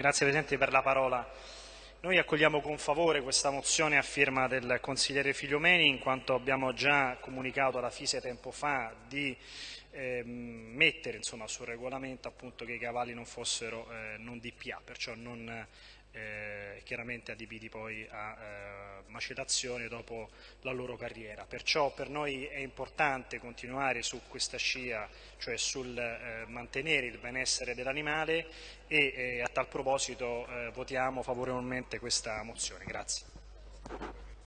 grazie Presidente per la parola. Noi accogliamo con favore questa mozione a firma del consigliere Figliomeni in quanto abbiamo già comunicato alla FISE tempo fa di eh, mettere insomma, sul regolamento appunto, che i cavalli non fossero eh, non DPA, perciò non eh, chiaramente adibiti poi a eh, macerazione dopo la loro carriera. Perciò per noi è importante continuare su questa scia, cioè sul eh, mantenere il benessere dell'animale e eh, a tal proposito eh, votiamo favorevolmente questa mozione. Grazie.